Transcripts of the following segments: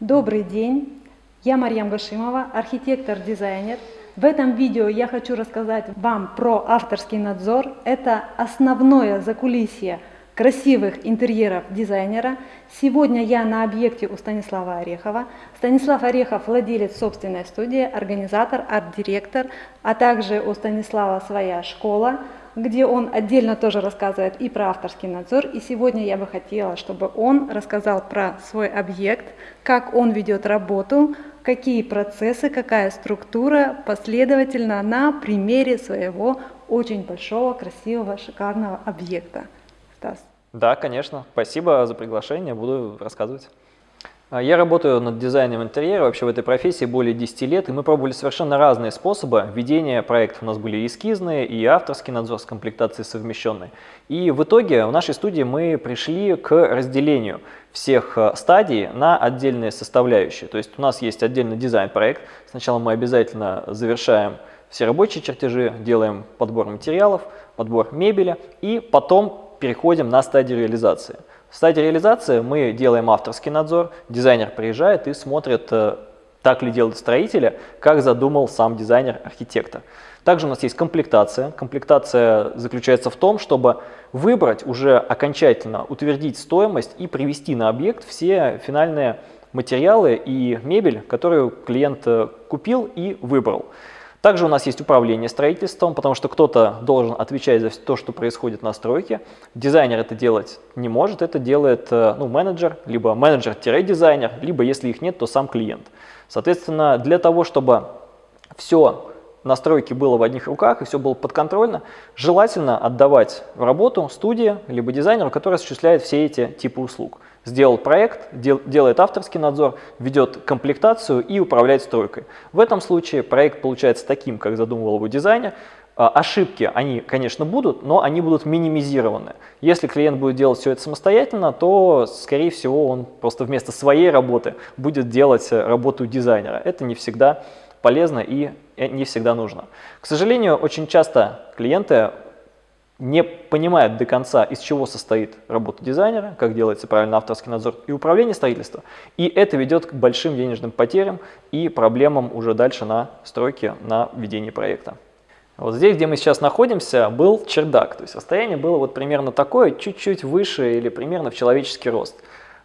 Добрый день, я Марьям Гашимова, архитектор-дизайнер. В этом видео я хочу рассказать вам про авторский надзор. Это основное закулисье красивых интерьеров дизайнера. Сегодня я на объекте у Станислава Орехова. Станислав Орехов владелец собственной студии, организатор, арт-директор, а также у Станислава своя школа, где он отдельно тоже рассказывает и про авторский надзор. И сегодня я бы хотела, чтобы он рассказал про свой объект, как он ведет работу, какие процессы, какая структура, последовательно на примере своего очень большого, красивого, шикарного объекта. Стас. Да, конечно. Спасибо за приглашение, буду рассказывать. А, я работаю над дизайном интерьера, вообще в этой профессии более 10 лет, и мы пробовали совершенно разные способы ведения проектов. У нас были эскизные и авторский надзор с комплектацией совмещенной. И в итоге в нашей студии мы пришли к разделению всех а, стадий на отдельные составляющие. То есть у нас есть отдельный дизайн-проект. Сначала мы обязательно завершаем все рабочие чертежи, делаем подбор материалов, подбор мебели, и потом переходим на стадию реализации. В стадии реализации мы делаем авторский надзор, дизайнер приезжает и смотрит, э, так ли делают строители, как задумал сам дизайнер-архитектор. Также у нас есть комплектация. Комплектация заключается в том, чтобы выбрать уже окончательно, утвердить стоимость и привести на объект все финальные материалы и мебель, которую клиент э, купил и выбрал. Также у нас есть управление строительством, потому что кто-то должен отвечать за то, что происходит на стройке. Дизайнер это делать не может, это делает э, ну, менеджер, либо менеджер-дизайнер, либо если их нет, то сам клиент. Соответственно, для того, чтобы все настройки было в одних руках и все было подконтрольно, желательно отдавать в работу студии либо дизайнеру, который осуществляет все эти типы услуг сделал проект, дел, делает авторский надзор, ведет комплектацию и управляет стройкой. В этом случае проект получается таким, как задумывал его дизайнер. А, ошибки, они, конечно, будут, но они будут минимизированы. Если клиент будет делать все это самостоятельно, то, скорее всего, он просто вместо своей работы будет делать работу дизайнера. Это не всегда полезно и не всегда нужно. К сожалению, очень часто клиенты не понимает до конца, из чего состоит работа дизайнера, как делается правильно авторский надзор и управление строительства. И это ведет к большим денежным потерям и проблемам уже дальше на стройке, на ведении проекта. Вот здесь, где мы сейчас находимся, был чердак. То есть расстояние было вот примерно такое, чуть-чуть выше или примерно в человеческий рост.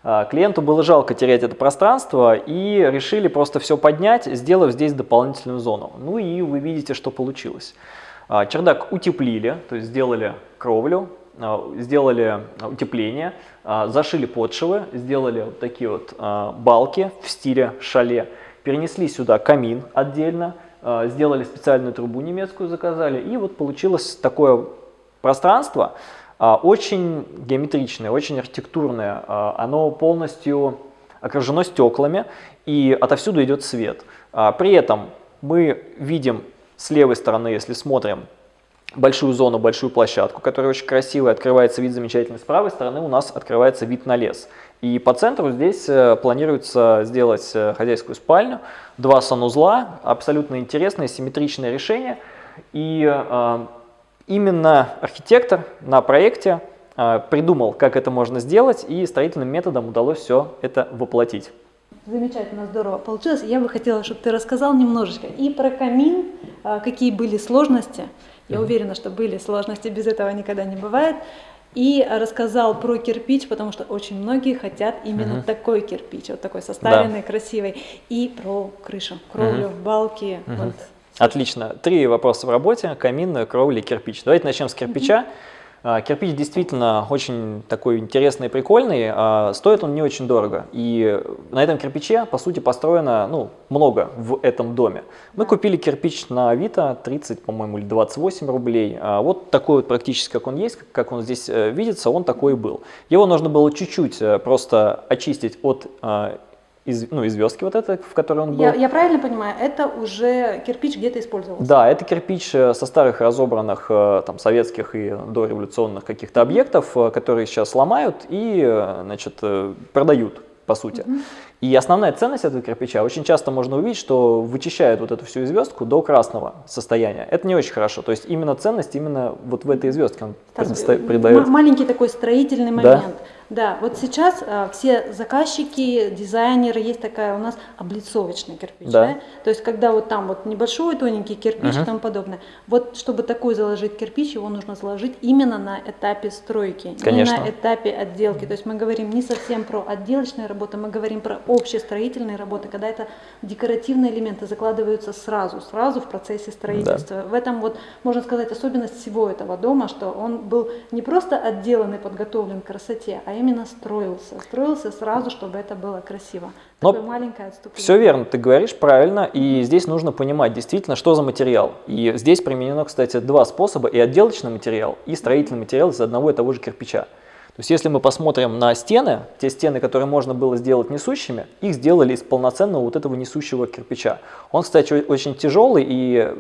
А, клиенту было жалко терять это пространство и решили просто все поднять, сделав здесь дополнительную зону. Ну и вы видите, что получилось. А, чердак утеплили, то есть сделали кровлю, а, сделали утепление, а, зашили подшивы, сделали вот такие вот балки в стиле шале, перенесли сюда камин отдельно, сделали специальную трубу немецкую, заказали, и вот получилось такое пространство, очень геометричное, очень архитектурное, оно полностью окружено стеклами, и отовсюду идет свет. При этом мы видим с левой стороны, если смотрим, большую зону, большую площадку, которая очень красивая, открывается вид замечательный. С правой стороны у нас открывается вид на лес. И по центру здесь э, планируется сделать э, хозяйскую спальню, два санузла, абсолютно интересное, симметричное решение. И э, именно архитектор на проекте э, придумал, как это можно сделать, и строительным методом удалось все это воплотить. Замечательно, здорово получилось. Я бы хотела, чтобы ты рассказал немножечко и про камин, а, какие были сложности. Я уверена, что были сложности, без этого никогда не бывает. И рассказал про кирпич, потому что очень многие хотят именно угу. такой кирпич, вот такой составленный, да. красивый. И про крышу, кровлю, угу. балки. Угу. Вот. Отлично. Три вопроса в работе. Камин, кровля, кирпич. Давайте начнем с кирпича. Угу. А, кирпич действительно очень такой интересный и прикольный, а стоит он не очень дорого. И на этом кирпиче, по сути, построено ну, много в этом доме. Мы купили кирпич на Авито 30, по-моему, или 28 рублей. А вот такой вот практически, как он есть, как он здесь э, видится, он такой и был. Его нужно было чуть-чуть э, просто очистить от из, ну, из звездки вот это, в которой он был. Я, я правильно понимаю, это уже кирпич где-то использовался? Да, это кирпич э, со старых разобранных э, там, советских и дореволюционных каких-то объектов, э, которые сейчас ломают и значит, продают, по сути. -hmm. И основная ценность этого кирпича, очень часто можно увидеть, что вычищают вот эту всю звездку до красного состояния. Это не очень хорошо. То есть именно ценность именно вот в этой звездке он придает. Маленький такой строительный момент. Да? Да, вот сейчас а, все заказчики, дизайнеры, есть такая у нас облицовочный кирпич, Да. да? То есть когда вот там вот небольшой тоненький кирпич и тому подобное. Вот чтобы такой заложить кирпич, его нужно заложить именно на этапе стройки, Конечно. не на этапе отделки. То есть мы говорим не совсем про отделочные работы, мы говорим про общестроительные работы, когда это декоративные элементы закладываются сразу, сразу в процессе строительства. В этом вот, можно сказать, особенность всего этого дома, что он был не просто отделан и подготовлен к красоте, а именно строился. Строился сразу, чтобы это было красиво. Но Такое маленькое отступление. Все верно, ты говоришь правильно, и здесь нужно понимать действительно, что за материал. И здесь применено, кстати, два способа, и отделочный материал, и строительный материал из одного и того же кирпича. То есть если мы посмотрим на стены, те стены, которые можно было сделать несущими, их сделали из полноценного вот этого несущего кирпича. Он, кстати, очень тяжелый, и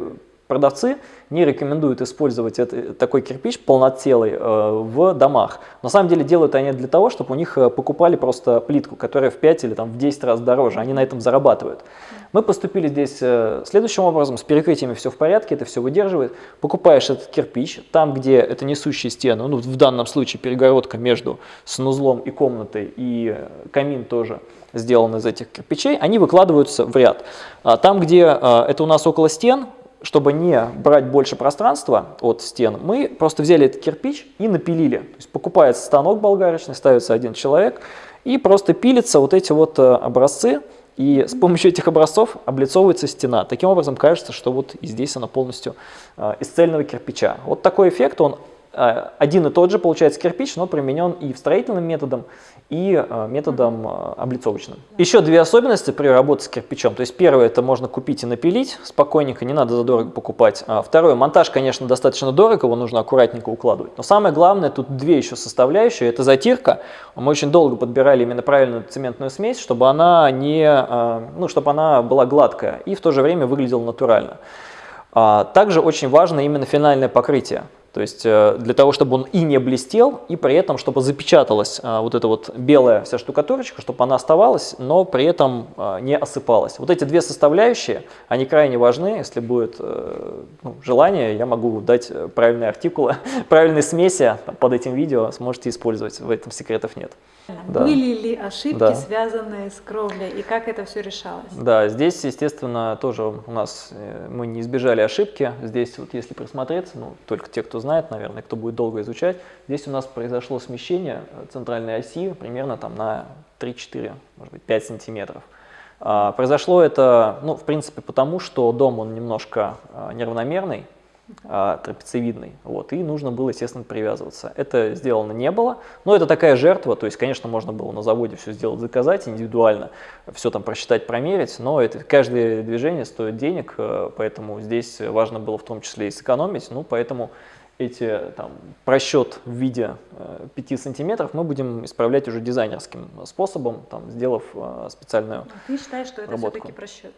продавцы не рекомендуют использовать это- такой кирпич полноцелый э, в домах. На самом деле делают они для того, чтобы у них э, покупали просто плитку, которая в 5 или там, в 10 раз дороже. Они на этом зарабатывают. Мы поступили здесь э, следующим образом. С перекрытиями все в порядке, это все выдерживает. Покупаешь этот кирпич, там, где это несущие стены, ну, в данном случае перегородка между санузлом и комнатой, и э, камин тоже сделан из этих кирпичей, они выкладываются в ряд. А Там, где э, это у нас около стен, чтобы не брать больше пространства от стен, мы просто взяли этот кирпич и напилили. То есть покупается станок болгарочный, ставится один человек, и просто пилятся вот эти вот э, образцы, и с помощью этих образцов облицовывается стена. Таким образом кажется, что вот и здесь она полностью э, из цельного кирпича. Вот такой эффект, он один и тот же получается кирпич, но применен и в строительным методом, и э, методом э, облицовочным. Еще две особенности при работе с кирпичом. То есть первое, это можно купить и напилить спокойненько, не надо задорого покупать. А второе, монтаж, конечно, достаточно дорого, его нужно аккуратненько укладывать. Но самое главное, тут две еще составляющие, это затирка. Мы очень долго подбирали именно правильную цементную смесь, чтобы она, не, ну, чтобы она была гладкая и в то же время выглядела натурально. А, Также очень важно именно финальное покрытие. То есть э, для того, чтобы он и не блестел, и при этом, чтобы запечаталась э, вот эта вот белая вся штукатурочка, чтобы она оставалась, но при этом э, не осыпалась. Вот эти две составляющие, они крайне важны. Если будет ну, желание, я могу дать правильные артикулы, правильные смеси под этим видео, сможете использовать, в этом секретов нет. Да. Были ли ошибки, Да. связанные с кровлей, и как это все решалось? Да, здесь, естественно, тоже у нас э, мы не избежали ошибки. Здесь вот если присмотреться, ну, только те, кто знает, наверное, кто будет долго изучать, здесь у нас произошло смещение э, центральной оси примерно там на 3-4, может быть, 5 сантиметров. А, Произошло это, ну, в принципе, потому что дом, он немножко а, неравномерный, трапециевидный, вот, и нужно было, естественно, привязываться. Это сделано не было, но это такая жертва, то есть, конечно, можно было на заводе все сделать, заказать индивидуально, все там просчитать, промерить, но это, каждое движение стоит денег, э, поэтому здесь важно было в том числе и сэкономить, ну, поэтому эти там просчет в виде э, 5 сантиметров мы будем исправлять уже дизайнерским способом, там, сделав э, специальную Ты считаешь, что это все-таки просчет?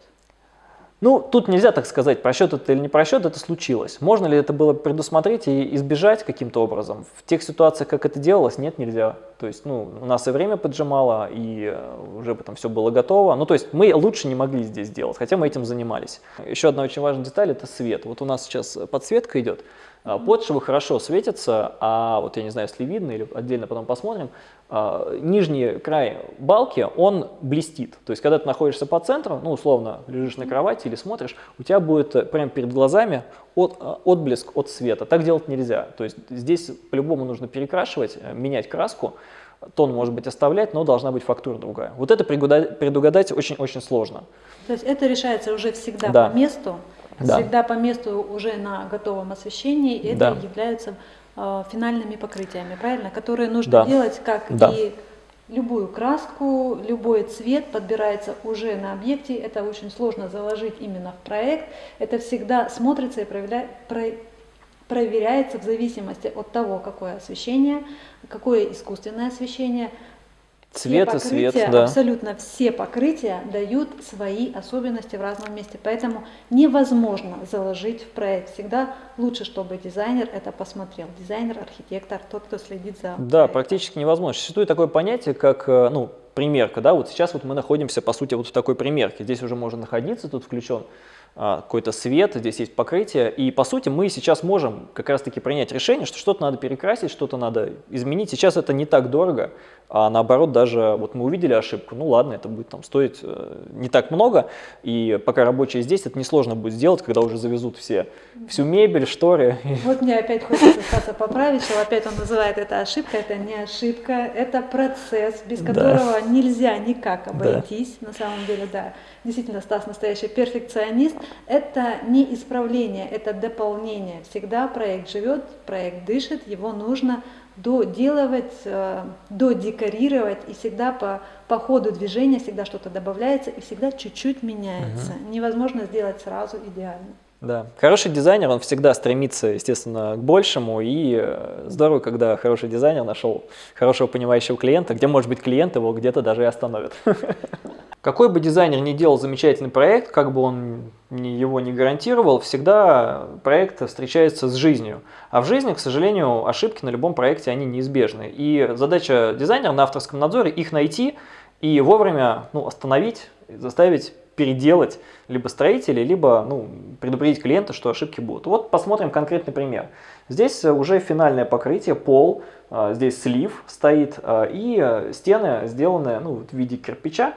Ну, тут нельзя так сказать, просчет это или не просчет, это случилось. Можно ли это было предусмотреть и избежать каким-то образом? В тех ситуациях, как это делалось, нет, нельзя. То есть, ну, у нас и время поджимало, и э, уже потом все было готово. Ну, то есть, мы лучше не могли здесь делать, хотя мы этим занимались. Еще одна очень важная деталь – это свет. Вот у нас сейчас подсветка идет, а, подшивы хорошо светятся, а вот я не знаю, если видно или отдельно потом посмотрим, нижний край балки, он блестит. То есть, когда ты находишься по центру, ну, условно, лежишь на кровати или смотришь, у тебя будет э, прямо перед глазами от, а, отблеск от света. Так делать нельзя. То есть, здесь по-любому нужно перекрашивать, э, менять краску. Тон может быть оставлять, но должна быть фактура другая. Вот это предугадать- очень-очень сложно. То есть это решается уже всегда Да. по месту, Да. всегда по месту уже на готовом освещении, и это Да. являются э, финальными покрытиями, правильно? Которые нужно Да. делать, как Да. и любую краску, любой цвет подбирается уже на объекте. Это очень сложно заложить именно в проект. Это всегда смотрится и проявля- про- проверяется в зависимости от того, какое освещение, какое искусственное освещение. Все Цвет и свет, да. Абсолютно все покрытия дают свои особенности в разном месте. Поэтому невозможно заложить в проект. Всегда лучше, чтобы дизайнер это посмотрел. Дизайнер, архитектор, тот, кто следит за Да, проектом. практически невозможно. Существует такое понятие, как, э, ну, примерка, да, вот сейчас вот мы находимся, по сути, вот в такой примерке. Здесь уже можно находиться, тут включен какой-то свет, здесь есть покрытие. И по сути мы сейчас можем как раз-таки принять решение, что что-то надо перекрасить, что-то надо изменить. Сейчас это не так дорого, а наоборот даже вот мы увидели ошибку, ну ладно, это будет там стоить э, не так много. И пока рабочие здесь, это несложно будет сделать, когда уже завезут все, всю мебель, шторы. Вот мне опять хочется Стаса поправить, что опять он называет это ошибка, это не ошибка, это процесс, без которого да. нельзя никак обойтись, да. на самом деле, да. Действительно, Стас настоящий перфекционист. Это не исправление, это дополнение. Всегда проект живет, проект дышит, его нужно доделывать, э, додекорировать, и всегда по, по ходу движения всегда что-то добавляется, и всегда чуть-чуть меняется. Угу. Невозможно сделать сразу идеально. Да, хороший дизайнер, он всегда стремится, естественно, к большему, и э, здорово, когда хороший дизайнер нашел хорошего понимающего клиента, где, может быть, клиент его где-то даже и остановит. Какой бы дизайнер ни делал замечательный проект, как бы он его не гарантировал, всегда проект встречается с жизнью. А в жизни, к сожалению, ошибки на любом проекте, они неизбежны. И задача дизайнера на авторском надзоре их найти и вовремя ну, остановить, заставить переделать либо строители, либо ну, предупредить клиента, что ошибки будут. Вот посмотрим конкретный пример. Здесь уже финальное покрытие, пол, а, здесь слив стоит, а, и стены сделаны ну, в виде кирпича.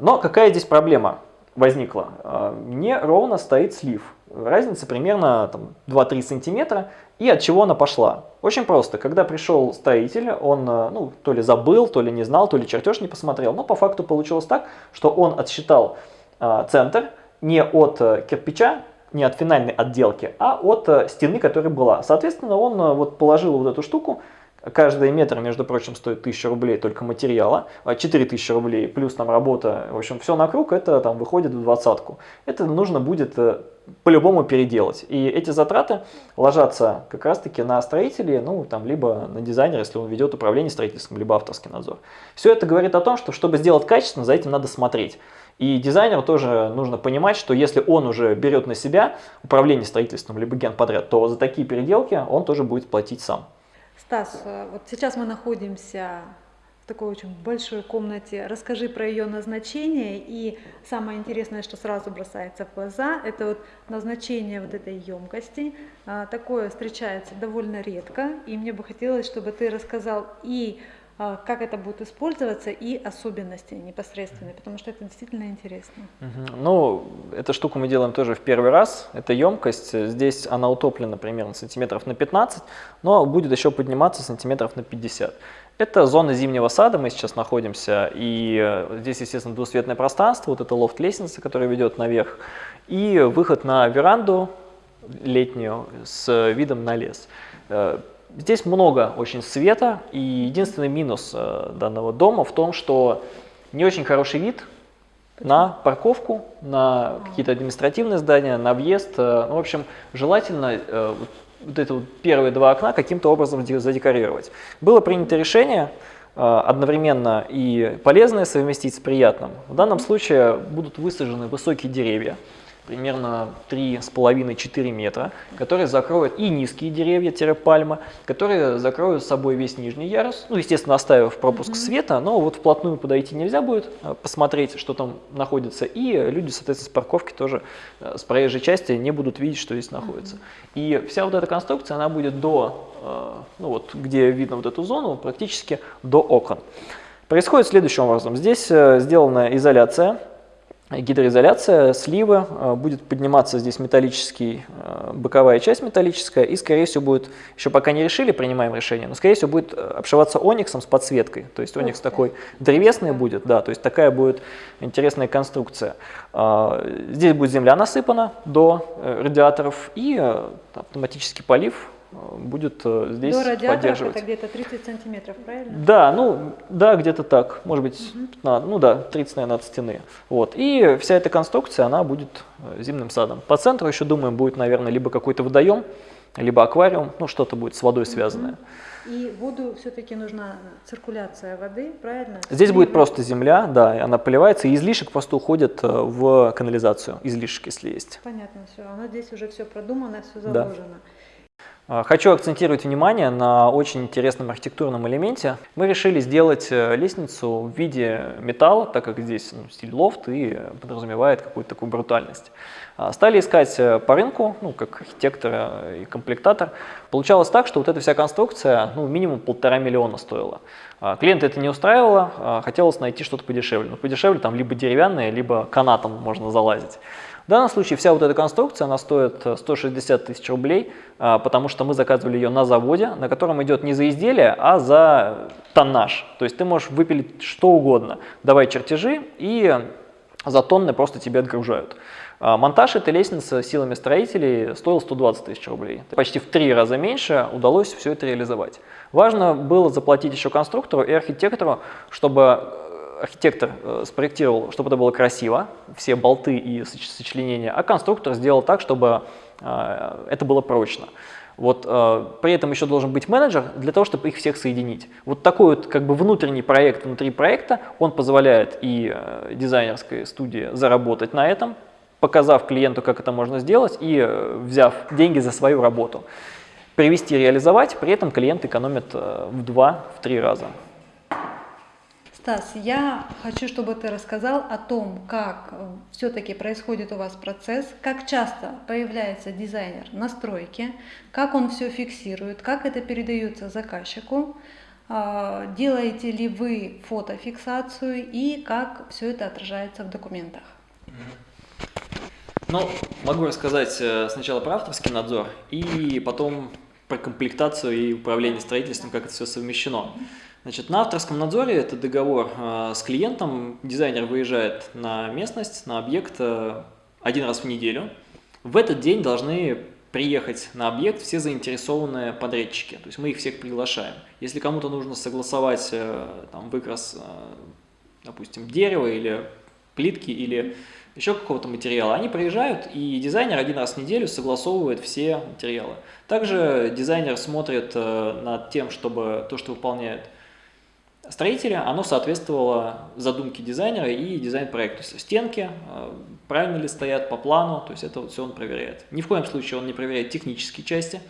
Но какая здесь проблема возникла? А, не ровно стоит слив. Разница примерно 2-3 сантиметра. И от чего она пошла? Очень просто. Когда пришел строитель, он ну, то ли забыл, то ли не знал, то ли чертеж не посмотрел. Но по факту получилось так, что он отсчитал а, центр не от кирпича, не от финальной отделки, а от стены, которая была. Соответственно, он вот положил вот эту штуку, Каждый метр, между прочим, стоит 1000 рублей только материала, 4000 рублей плюс там работа, в общем, все накруг, это там выходит в двадцатку. Это нужно будет по-любому переделать. И эти затраты ложатся как раз-таки на строителей, ну, там, либо на дизайнера, если он ведет управление строительством, либо авторский надзор. Все это говорит о том, что чтобы сделать качественно, за этим надо смотреть. И дизайнеру тоже нужно понимать, что если он уже берет на себя управление строительством либо генподряд, то за такие переделки он тоже будет платить сам. Стас, э, вот сейчас мы находимся в такой очень большой комнате. Расскажи про ее назначение и самое интересное, что сразу бросается в глаза, это вот назначение вот этой емкости. А, такое встречается довольно редко, и мне бы хотелось, чтобы ты рассказал и как это будет использоваться и особенности непосредственные, потому что это действительно интересно. Ну, эту штуку мы делаем тоже в первый раз. Это емкость, здесь она утоплена примерно сантиметров на 15, но будет еще подниматься сантиметров на 50. Это зона зимнего сада, мы сейчас находимся, и э, здесь, естественно, двусветное пространство, вот это лофт-лестница, которая ведет наверх, и выход на веранду летнюю с видом на лес. Здесь много очень света, и единственный минус э, данного дома в том, что не очень хороший вид на парковку, на какие-то административные здания, на въезд. Э, ну, в общем, желательно э, вот эти вот первые два окна каким-то образом задекорировать. Было принято решение одновременно и полезное совместить с приятным. В данном случае будут высажены высокие деревья, примерно 3,5-4 метра, которые закроют и низкие деревья-пальма, которые закроют с собой весь нижний ярус, ну, естественно, оставив пропуск mm -hmm. света, но вот вплотную подойти нельзя будет, а, посмотреть, что там находится, и люди, соответственно, с парковки тоже, э, с проезжей части не будут видеть, что здесь находится. Mm -hmm. И вся вот эта конструкция, она будет до, э, ну вот, где видно вот эту зону, практически до окон. Происходит следующим образом. Здесь э, сделана изоляция, гидроизоляция сливы, э, будет подниматься здесь металлический, э, боковая часть металлическая, и, скорее всего, будет, еще пока не решили, принимаем решение, но, скорее всего, будет э, обшиваться ониксом с подсветкой. То есть оникс такой древесный будет, да, то есть такая будет интересная конструкция. Здесь будет земля насыпана до радиаторов и автоматический полив будет э, здесь До поддерживать. это где-то 30 сантиметров, правильно? Да, ну, да, где-то так, может быть, угу. 15, ну да, 30, наверное, от стены. Вот. И вся эта конструкция, она будет э, зимним садом. По центру еще, думаем, будет, наверное, либо какой-то водоем, либо аквариум, ну, что-то будет с водой связанное. И воду все-таки нужна циркуляция воды, правильно? Здесь и будет просто земля, да, она поливается, и излишек просто уходит э, в канализацию, излишек, если есть. Понятно, все, оно здесь уже все продумано, все заложено. Да. А, хочу акцентировать внимание на очень интересном архитектурном элементе. Мы решили сделать э, лестницу в виде металла, так как здесь ну, стиль лофт и подразумевает какую-то такую брутальность. А, стали искать э, по рынку, ну, как архитектор и комплектатор. Получалось так, что вот эта вся конструкция ну, минимум полтора миллиона стоила. А, клиента это не устраивало, хотелось найти что-то подешевле. Но подешевле там либо деревянное, либо канатом можно залазить. В данном случае вся вот эта конструкция, она стоит 160 э, тысяч рублей, а, потому что мы заказывали ее на заводе, на котором идет не за изделие, а за тоннаж. То есть ты можешь выпилить что угодно, давай чертежи, и за тонны просто тебе отгружают. А, монтаж этой лестницы силами строителей стоил 120 тысяч рублей. Почти в три раза меньше удалось все это реализовать. Важно было заплатить еще конструктору и архитектору, чтобы архитектор э, спроектировал, чтобы это было красиво, все болты и сочленения, а конструктор сделал так, чтобы э, это было прочно. Вот, э, при этом еще должен быть менеджер для того, чтобы их всех соединить. Вот такой вот как бы внутренний проект внутри проекта, он позволяет и дизайнерской студии заработать на этом, показав клиенту, как это можно сделать, и взяв деньги за свою работу. Привести, реализовать, при этом клиент экономит в два, в три раза. Стас, я хочу, чтобы ты рассказал о том, как э, все-таки происходит у вас процесс, как часто появляется дизайнер на стройке, как он все фиксирует, как это передается заказчику, а, делаете ли вы фотофиксацию и как все это отражается в документах. Ну, могу рассказать э, сначала про авторский надзор и потом про комплектацию и управление строительством, как это все совмещено. Значит, на авторском надзоре это договор э, с клиентом. Дизайнер выезжает на местность, на объект э, один раз в неделю. В этот день должны приехать на объект все заинтересованные подрядчики. То есть мы их всех приглашаем. Если кому-то нужно согласовать э, там, выкрас, э, допустим, дерева или плитки или еще какого-то материала, они приезжают, и дизайнер один раз в неделю согласовывает все материалы. Также дизайнер смотрит э, над тем, чтобы то, что выполняет строителя, оно соответствовало задумке дизайнера и дизайн-проекту. Стенки э, правильно ли стоят по плану, то есть это вот все он проверяет. Ни в коем случае он не проверяет технические части,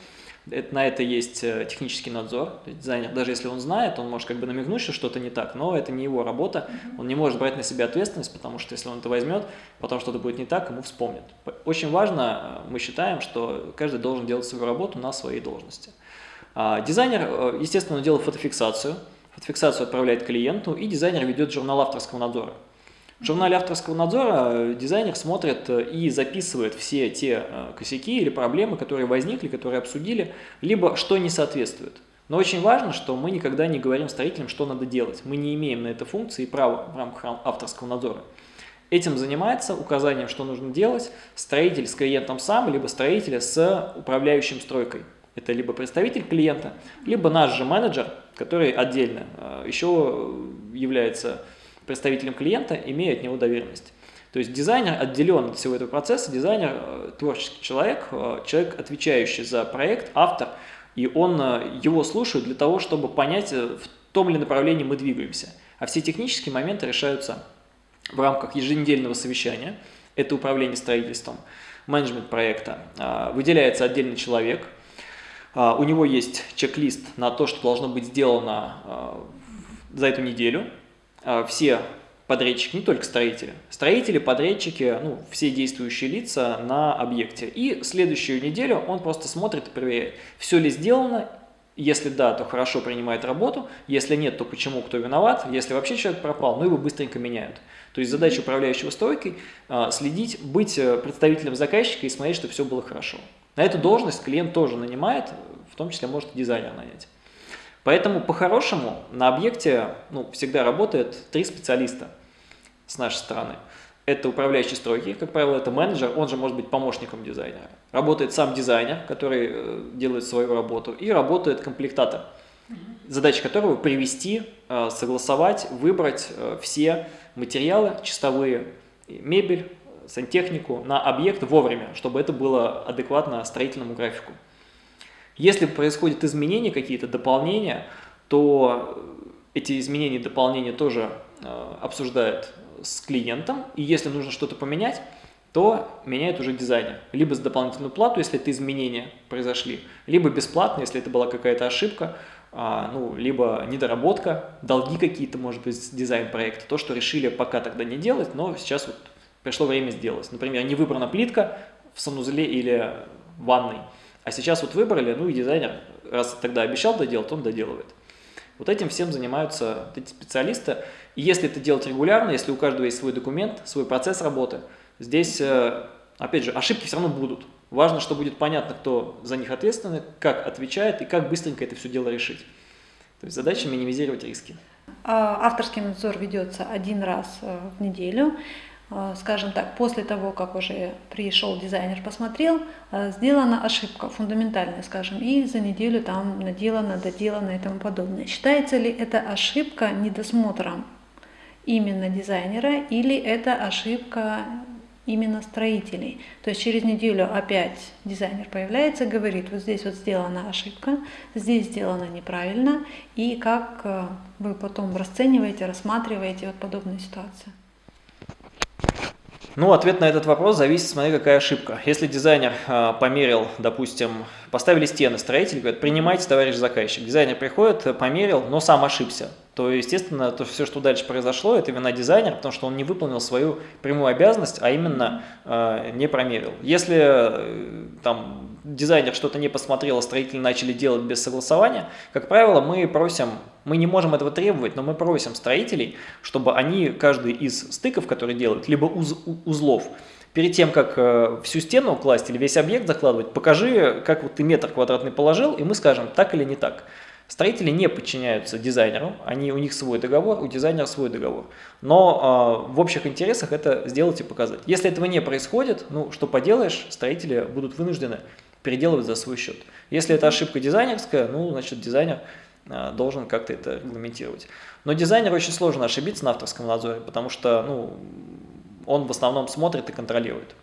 на это есть э, технический надзор. То есть дизайнер, даже если он знает, он может как бы намекнуть, что что-то не так, но это не его работа, он не может брать на себя ответственность, потому что если он это возьмет, потом что-то будет не так, ему вспомнят. Очень важно, э, мы считаем, что каждый должен делать свою работу на своей должности. А дизайнер, естественно, делает фотофиксацию, Фотофиксацию отправляет клиенту, и дизайнер ведет журнал авторского надзора. В журнале авторского надзора э, дизайнер смотрит э, и записывает все те э, косяки или проблемы, которые возникли, которые обсудили, либо что не соответствует. Но очень важно, что мы никогда не говорим строителям, что надо делать. Мы не имеем на это функции и права в рамках авторского надзора. Этим занимается указанием, что нужно делать, строитель с клиентом сам, либо строитель с управляющим стройкой. Это либо представитель клиента, либо наш же менеджер, который отдельно еще является представителем клиента, имея от него доверенность. То есть дизайнер отделен от всего этого процесса, дизайнер а, творческий человек, а, человек, отвечающий за проект, автор, и он его слушает для того, чтобы понять, э, в том ли направлении мы двигаемся. А все технические моменты решаются в рамках еженедельного совещания, это управление строительством, менеджмент проекта. Выделяется отдельный человек – а, у него есть чек-лист на то, что должно быть сделано а, за эту неделю. А, все подрядчики, не только строители, строители, подрядчики, ну, все действующие лица на объекте. И следующую неделю он просто смотрит и проверяет, все ли сделано, если да, то хорошо принимает работу, если нет, то почему, кто виноват, если вообще человек пропал, ну его быстренько меняют. То есть задача управляющего стройкой следить, быть э, представителем заказчика и смотреть, чтобы все было хорошо. На эту должность клиент тоже нанимает, в том числе может дизайнер нанять. Поэтому по-хорошему на объекте ну, всегда работает три специалиста с нашей стороны. Это управляющий стройки, как правило, это менеджер, он же может быть помощником дизайнера. Работает сам дизайнер, который э, делает свою работу, и работает комплектатор, задача которого привести, э, согласовать, выбрать э, все материалы чистовые, мебель, сантехнику на объект вовремя, чтобы это было адекватно строительному графику. Если происходят изменения, какие-то дополнения, то эти изменения и дополнения тоже э, обсуждают с клиентом, и если нужно что-то поменять, то меняет уже дизайнер. Либо за дополнительную плату, если это изменения произошли, либо бесплатно, если это была какая-то ошибка, а, ну, либо недоработка, долги какие-то, может быть, дизайн проекта, то, что решили пока тогда не делать, но сейчас вот пришло время сделать. Например, не выбрана плитка в санузле или в ванной, а сейчас вот выбрали, ну и дизайнер, раз тогда обещал доделать, он доделывает. Вот этим всем занимаются эти специалисты. И если это делать регулярно, если у каждого есть свой документ, свой процесс работы, здесь, э, опять же, ошибки все равно будут. Важно, что будет понятно, кто за них ответственный, как отвечает и как быстренько это все дело решить. То есть задача минимизировать риски. А, авторский надзор ведется один раз э, в неделю. А, скажем так, после того, как уже пришел дизайнер, посмотрел, а, сделана ошибка фундаментальная, скажем, и за неделю там наделано, доделано и тому подобное. Считается ли это ошибка недосмотром именно дизайнера или это ошибка именно строителей. То есть через неделю опять дизайнер появляется, говорит, вот здесь вот сделана ошибка, здесь сделано неправильно, и как э, вы потом расцениваете, рассматриваете вот подобную ситуацию. Ну, ответ на этот вопрос зависит, смотри, какая ошибка. Если дизайнер э, померил, допустим, поставили стены, строитель говорит, принимайте, товарищ заказчик. Дизайнер приходит, померил, но сам ошибся. То, естественно, то все, что дальше произошло, это вина дизайнера, потому что он не выполнил свою прямую обязанность, а именно э, не промерил. Если э, там дизайнер что-то не посмотрел, а строители начали делать без согласования, как правило, мы просим, мы не можем этого требовать, но мы просим строителей, чтобы они, каждый из стыков, которые делают, либо уз, узлов, перед тем, как э, всю стену класть или весь объект закладывать, покажи, как вот ты метр квадратный положил, и мы скажем, так или не так. Строители не подчиняются дизайнеру, они, у них свой договор, у дизайнера свой договор. Но э, в общих интересах это сделать и показать. Если этого не происходит, ну что поделаешь, строители будут вынуждены переделывать за свой счет. Если это ошибка дизайнерская, ну, значит, дизайнер должен как-то это регламентировать. Но дизайнеру очень сложно ошибиться на авторском надзоре, потому что ну, он в основном смотрит и контролирует.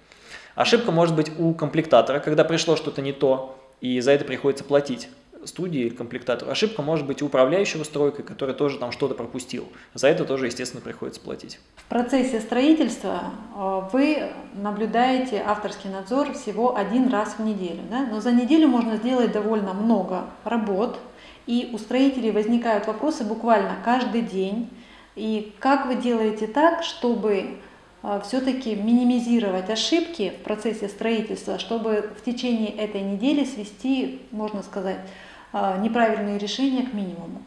Ошибка может быть у комплектатора, когда пришло что-то не то, и за это приходится платить студии или комплектатору. Ошибка может быть у управляющего стройкой, который тоже там что-то пропустил. За это тоже, естественно, приходится платить. В процессе строительства э, вы наблюдаете авторский надзор всего один раз в неделю. Да? Но за неделю можно сделать довольно много работ, и у строителей возникают вопросы буквально каждый день. И как вы делаете так, чтобы э, все-таки минимизировать ошибки в процессе строительства, чтобы в течение этой недели свести, можно сказать, а, неправильные решения к минимуму.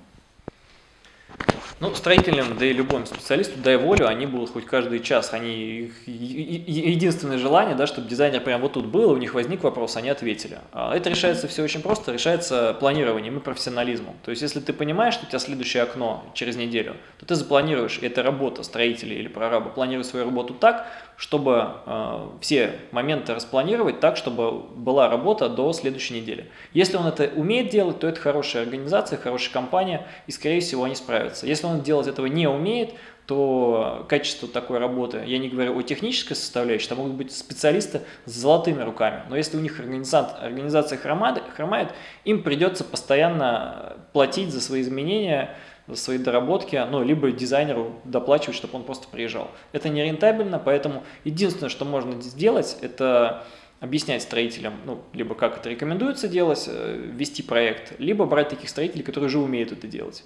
Ну, строителям, да и любому специалисту, дай волю, они будут хоть каждый час, они, единственное желание, да, чтобы дизайнер прям вот тут был, у них возник вопрос, они ответили. А это решается все очень просто, решается планированием и профессионализмом. То есть, если ты понимаешь, что у тебя следующее окно через неделю, то ты запланируешь, и это работа строителей или прораба, планируй свою работу так, чтобы э, все моменты распланировать так, чтобы была работа до следующей недели. Если он это умеет делать, то это хорошая организация, хорошая компания, и, скорее всего, они справятся. Если он делать этого не умеет, то качество такой работы, я не говорю о технической составляющей, там могут быть специалисты с золотыми руками, но если у них организация хромает, хромает им придется постоянно платить за свои изменения, за свои доработки, ну, либо дизайнеру доплачивать, чтобы он просто приезжал. Это не рентабельно, поэтому единственное, что можно сделать, это объяснять строителям, ну, либо как это рекомендуется делать, э, вести проект, либо брать таких строителей, которые уже умеют это делать.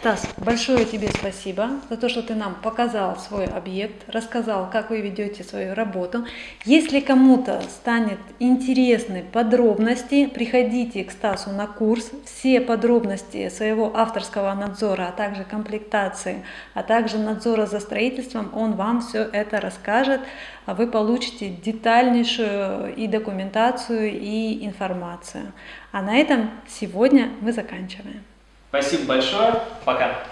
Стас, большое тебе спасибо за то, что ты нам показал свой объект, рассказал, как вы ведете свою работу. Если кому-то станет интересны подробности, приходите к Стасу на курс. Все подробности своего авторского надзора, а также комплектации, а также надзора за строительством, он вам все это расскажет. А вы получите детальнейшую и документацию, и информацию. А на этом сегодня мы заканчиваем. Спасибо большое. Пока.